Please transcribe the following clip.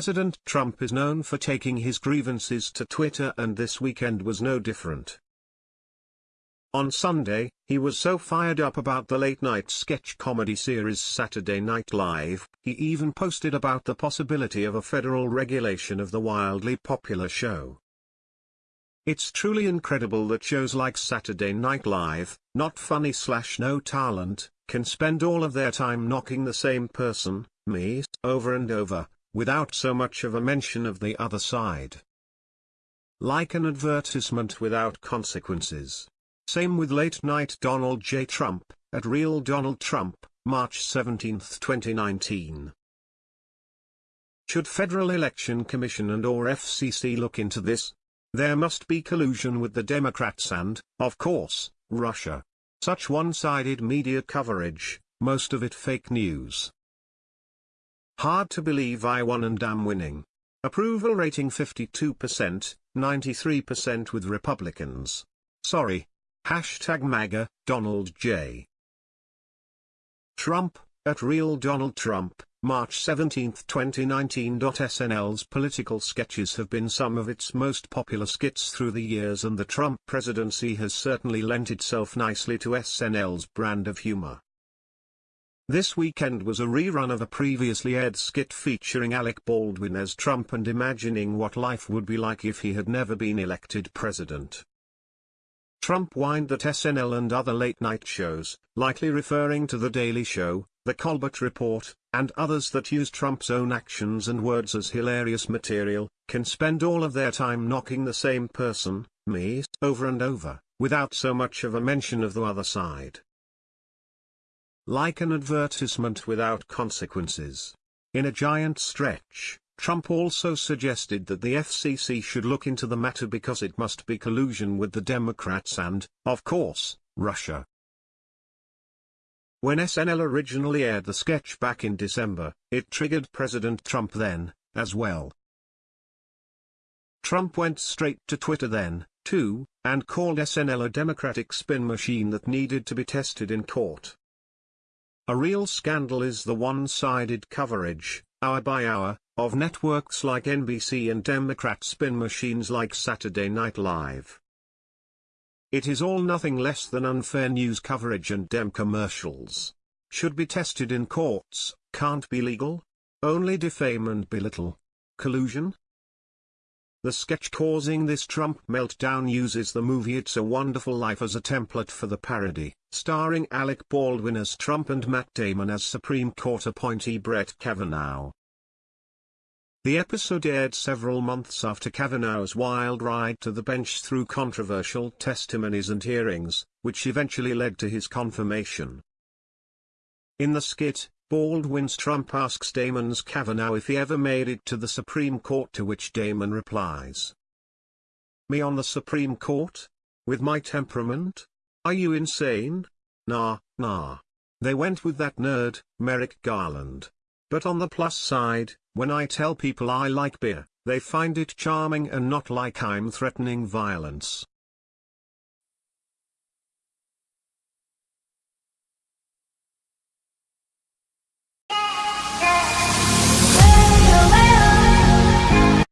President Trump is known for taking his grievances to Twitter and this weekend was no different. On Sunday, he was so fired up about the late-night sketch comedy series Saturday Night Live, he even posted about the possibility of a federal regulation of the wildly popular show. It's truly incredible that shows like Saturday Night Live, not funny slash no talent, can spend all of their time knocking the same person, me, over and over, without so much of a mention of the other side. Like an advertisement without consequences. Same with late-night Donald J. Trump, at Real Donald Trump, March 17, 2019. Should Federal Election Commission and or FCC look into this? There must be collusion with the Democrats and, of course, Russia. Such one-sided media coverage, most of it fake news. Hard to believe I won and am winning. Approval rating 52%, 93% with Republicans. Sorry, Hashtag MAGA, Donald J. Trump, at Real Donald Trump, March 17, 2019. SNL's political sketches have been some of its most popular skits through the years and the Trump presidency has certainly lent itself nicely to SNL's brand of humor. This weekend was a rerun of a previously aired skit featuring Alec Baldwin as Trump and imagining what life would be like if he had never been elected president. Trump whined that SNL and other late-night shows, likely referring to The Daily Show, The Colbert Report, and others that use Trump's own actions and words as hilarious material, can spend all of their time knocking the same person, me, over and over, without so much of a mention of the other side. Like an advertisement without consequences. In a giant stretch, Trump also suggested that the FCC should look into the matter because it must be collusion with the Democrats and, of course, Russia. When SNL originally aired the sketch back in December, it triggered President Trump then, as well. Trump went straight to Twitter then, too, and called SNL a democratic spin machine that needed to be tested in court. A real scandal is the one-sided coverage, hour by hour, of networks like NBC and Democrat spin machines like Saturday Night Live. It is all nothing less than unfair news coverage and Dem commercials. Should be tested in courts, can't be legal? Only defame and belittle. Collusion? The sketch causing this Trump meltdown uses the movie It's a Wonderful Life as a template for the parody, starring Alec Baldwin as Trump and Matt Damon as Supreme Court appointee Brett Kavanaugh. The episode aired several months after Kavanaugh's wild ride to the bench through controversial testimonies and hearings, which eventually led to his confirmation. In the skit, Baldwin's Trump asks Damon's Kavanaugh if he ever made it to the Supreme Court to which Damon replies. Me on the Supreme Court? With my temperament? Are you insane? Nah, nah. They went with that nerd, Merrick Garland. But on the plus side, when I tell people I like beer, they find it charming and not like I'm threatening violence.